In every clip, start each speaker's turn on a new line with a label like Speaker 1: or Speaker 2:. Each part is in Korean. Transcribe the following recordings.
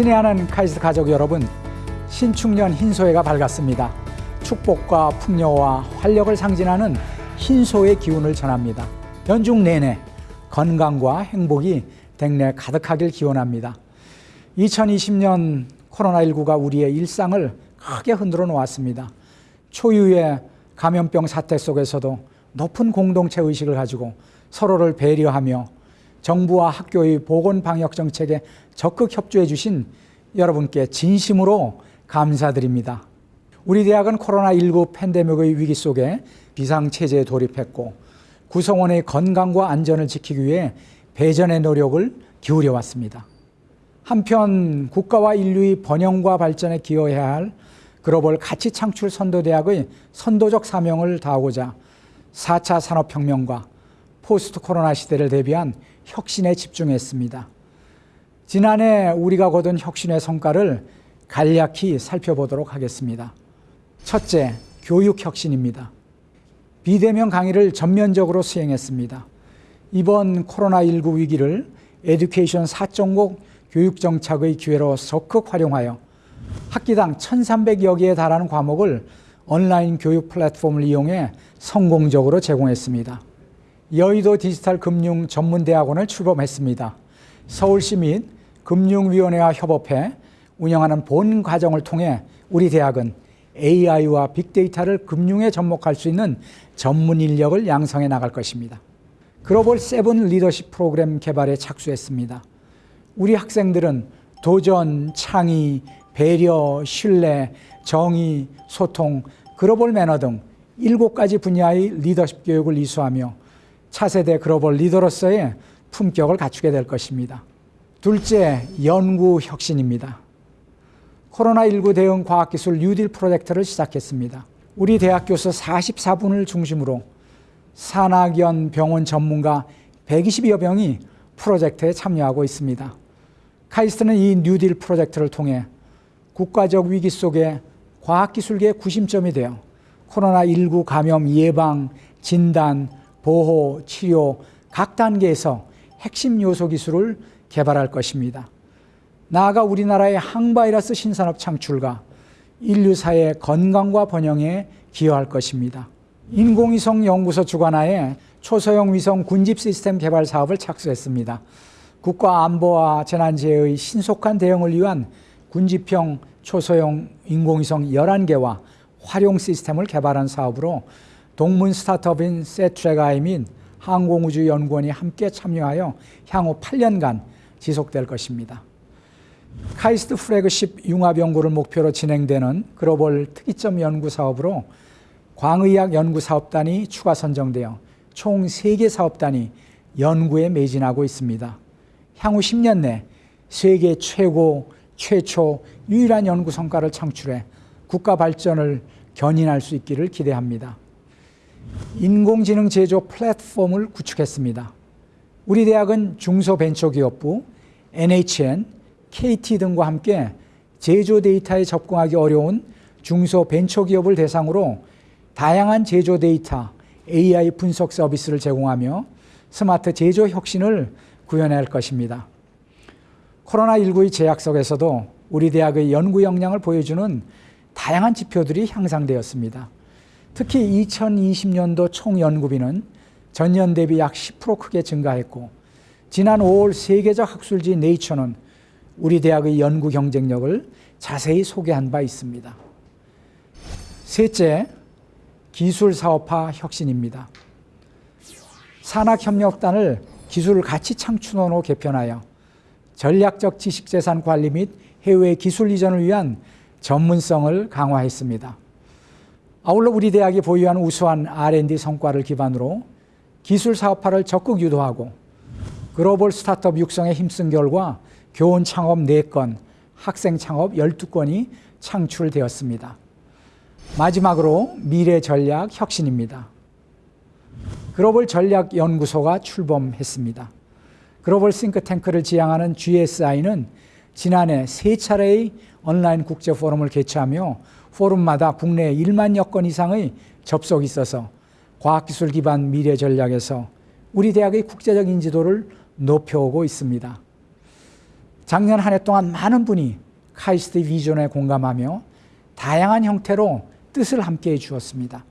Speaker 1: 친애하는 카이스트 가족 여러분, 신축년 흰소해가 밝았습니다. 축복과 풍요와 활력을 상징하는 흰소의 기운을 전합니다. 연중 내내 건강과 행복이 댁내 가득하길 기원합니다. 2020년 코로나19가 우리의 일상을 크게 흔들어 놓았습니다. 초유의 감염병 사태 속에서도 높은 공동체 의식을 가지고 서로를 배려하며 정부와 학교의 보건 방역 정책에 적극 협조해 주신 여러분께 진심으로 감사드립니다. 우리 대학은 코로나19 팬데믹의 위기 속에 비상체제에 돌입했고 구성원의 건강과 안전을 지키기 위해 배전의 노력을 기울여 왔습니다. 한편 국가와 인류의 번영과 발전에 기여해야 할 글로벌 가치 창출 선도대학의 선도적 사명을 다하고자 4차 산업혁명과 포스트 코로나 시대를 대비한 혁신에 집중했습니다. 지난해 우리가 거둔 혁신의 성과를 간략히 살펴보도록 하겠습니다. 첫째, 교육 혁신입니다. 비대면 강의를 전면적으로 수행했습니다. 이번 코로나19 위기를 에듀케이션 4.0 교육 정착의 기회로 적극 활용하여 학기당 1,300여 개에 달하는 과목을 온라인 교육 플랫폼을 이용해 성공적으로 제공했습니다. 여의도 디지털 금융 전문대학원을 출범했습니다. 서울시 및 금융위원회와 협업해 운영하는 본 과정을 통해 우리 대학은 AI와 빅데이터를 금융에 접목할 수 있는 전문 인력을 양성해 나갈 것입니다. 글로벌 servant 리더십 프로그램 개발에 착수했습니다. 우리 학생들은 도전, 창의, 배려, 신뢰, 정의, 소통, 글로벌 매너 등 일곱 가지 분야의 리더십 교육을 이수하며 차세대 글로벌 리더로서의 품격을 갖추게 될 것입니다. 둘째, 연구 혁신입니다. 코로나19 대응 과학기술 뉴딜 프로젝트를 시작했습니다. 우리 대학 교수 44분을 중심으로 산학연 병원 전문가 120여 명이 프로젝트에 참여하고 있습니다. 카이스트는 이 뉴딜 프로젝트를 통해 국가적 위기 속에 과학기술계의 구심점이 되어 코로나19 감염 예방, 진단, 보호, 치료 각 단계에서 핵심 요소 기술을 개발할 것입니다. 나아가 우리나라의 항바이러스 신산업 창출과 인류사의 건강과 번영에 기여할 것입니다. 인공위성 연구소 주관하에 초소형 위성 군집 시스템 개발 사업을 착수했습니다. 국가 안보와 재난재해의 신속한 대응을 위한 군집형 초소형 인공위성 11개와 활용 시스템을 개발한 사업으로 동문 스타트업인 및 항공우주연구원이 함께 참여하여 향후 8년간 지속될 것입니다. 카이스트 프래그십 융합 연구를 목표로 진행되는 글로벌 특이점 연구 사업으로 광의학 연구 사업단이 추가 선정되어 총 3개 사업단이 연구에 매진하고 있습니다. 향후 10년 내 세계 최고, 최초, 유일한 연구 성과를 창출해 국가 발전을 견인할 수 있기를 기대합니다. 인공지능 제조 플랫폼을 구축했습니다. 우리 대학은 중소벤처기업부, NHN, KT 등과 함께 제조 데이터에 접근하기 어려운 중소벤처기업을 대상으로 다양한 제조 데이터, AI 분석 서비스를 제공하며 스마트 제조 혁신을 구현할 것입니다. 코로나19의 제약 속에서도 우리 대학의 연구 역량을 보여주는 다양한 지표들이 향상되었습니다. 특히 2020년도 총 연구비는 전년 대비 약 10% 크게 증가했고 지난 5월 세계적 학술지 네이처는 우리 대학의 연구 경쟁력을 자세히 소개한 바 있습니다. 셋째, 기술 사업화 혁신입니다. 산학협력단을 기술 가치 창출원으로 개편하여 전략적 지식재산 관리 및 해외 기술 이전을 위한 전문성을 강화했습니다. 아울러 우리 대학이 보유한 우수한 R&D 성과를 기반으로 기술 사업화를 적극 유도하고 글로벌 스타트업 육성에 힘쓴 결과 교원 창업 4건, 학생 창업 12건이 창출되었습니다. 마지막으로 미래 전략 혁신입니다. 글로벌 전략 연구소가 출범했습니다. 글로벌 싱크탱크를 지향하는 GSI는 지난해 세 차례의 온라인 국제 포럼을 개최하며 포럼마다 국내 1만여 건 이상의 접속이 있어서 과학기술 기반 미래 전략에서 우리 대학의 국제적 인지도를 높여오고 있습니다. 작년 한 해 동안 많은 분이 카이스트의 비전에 공감하며 다양한 형태로 뜻을 함께 해 주었습니다.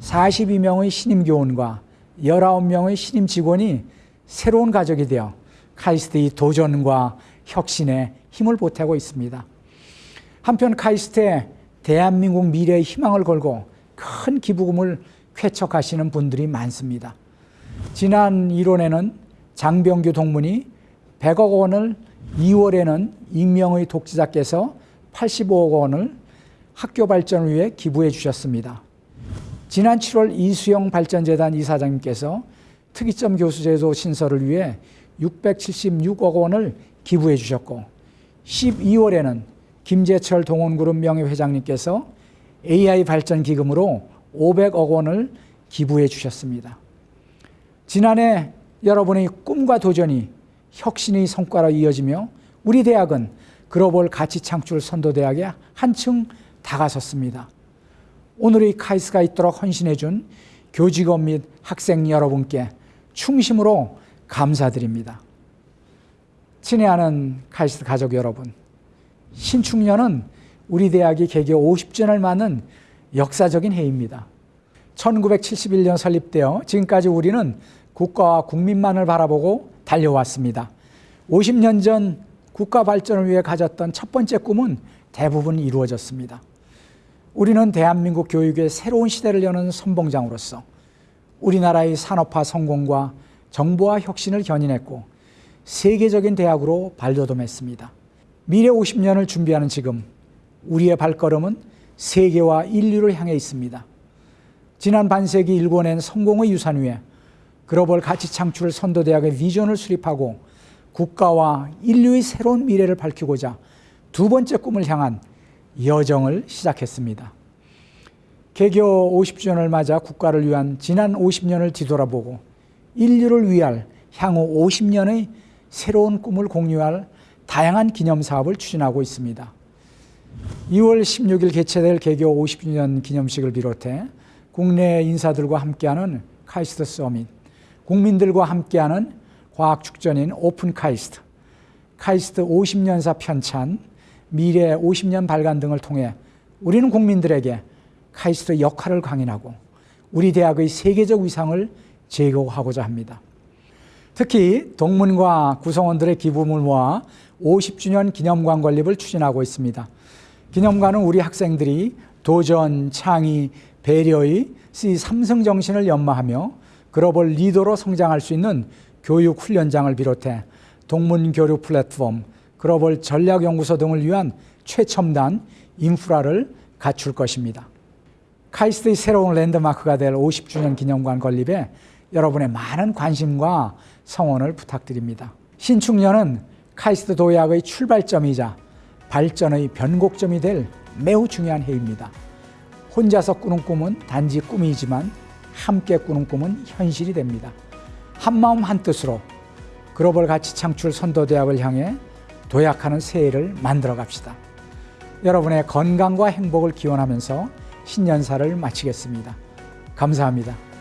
Speaker 1: 42명의 신임 교원과 19명의 신임 직원이 새로운 가족이 되어 카이스트의 도전과 혁신에 힘을 보태고 있습니다. 한편 카이스트에 대한민국 미래의 희망을 걸고 큰 기부금을 쾌척하시는 분들이 많습니다. 지난 1월에는 장병규 동문이 100억 원을 2월에는 익명의 독지자께서 85억 원을 학교 발전을 위해 기부해 주셨습니다. 지난 7월 이수영 발전재단 이사장님께서 특이점 교수제도 신설을 위해 676억 원을 기부해 주셨고 12월에는 김재철 동원그룹 명예회장님께서 AI 발전 기금으로 500억 원을 기부해 주셨습니다. 지난해 여러분의 꿈과 도전이 혁신의 성과로 이어지며 우리 대학은 글로벌 가치 창출 선도대학에 한층 다가섰습니다. 오늘의 카이스가 있도록 헌신해 준 교직원 및 학생 여러분께 충심으로 감사드립니다. 친애하는 카이스트 가족 여러분, 신축년은 우리 대학이 개교 50주년을 맞는 역사적인 해입니다. 1971년 설립되어 지금까지 우리는 국가와 국민만을 바라보고 달려왔습니다. 50년 전 국가 발전을 위해 가졌던 첫 번째 꿈은 대부분 이루어졌습니다. 우리는 대한민국 교육의 새로운 시대를 여는 선봉장으로서 우리나라의 산업화 성공과 정보화 혁신을 견인했고 세계적인 대학으로 발돋움했습니다. 미래 50년을 준비하는 지금 우리의 발걸음은 세계와 인류를 향해 있습니다. 지난 반세기 일궈낸 성공의 유산 위에 글로벌 가치 창출 선도대학의 비전을 수립하고 국가와 인류의 새로운 미래를 밝히고자 두 번째 꿈을 향한 여정을 시작했습니다. 개교 50주년을 맞아 국가를 위한 지난 50년을 뒤돌아보고 인류를 위할 향후 50년의 새로운 꿈을 공유할 다양한 기념 사업을 추진하고 있습니다. 2월 16일 개최될 개교 50주년 기념식을 비롯해 국내 인사들과 함께하는 카이스트 서밋, 국민들과 함께하는 과학 축전인 오픈 카이스트, 카이스트 50년사 편찬, 미래 50년 발간 등을 통해 우리는 국민들에게 카이스트 역할을 강인하고 우리 대학의 세계적 위상을 제고하고자 합니다. 특히 동문과 구성원들의 기부금을 모아 50주년 기념관 건립을 추진하고 있습니다. 기념관은 우리 학생들이 도전, 창의, 배려의 삼성 정신을 연마하며 글로벌 리더로 성장할 수 있는 교육 훈련장을 비롯해 동문 교류 플랫폼, 글로벌 전략연구소 등을 위한 최첨단 인프라를 갖출 것입니다. 카이스트의 새로운 랜드마크가 될 50주년 기념관 건립에 여러분의 많은 관심과 성원을 부탁드립니다. 신축년은 카이스트 도약의 출발점이자 발전의 변곡점이 될 매우 중요한 해입니다. 혼자서 꾸는 꿈은 단지 꿈이지만 함께 꾸는 꿈은 현실이 됩니다. 한마음 한뜻으로 글로벌 가치 창출 선도대학을 향해 도약하는 새해를 만들어 갑시다. 여러분의 건강과 행복을 기원하면서 신년사를 마치겠습니다. 감사합니다.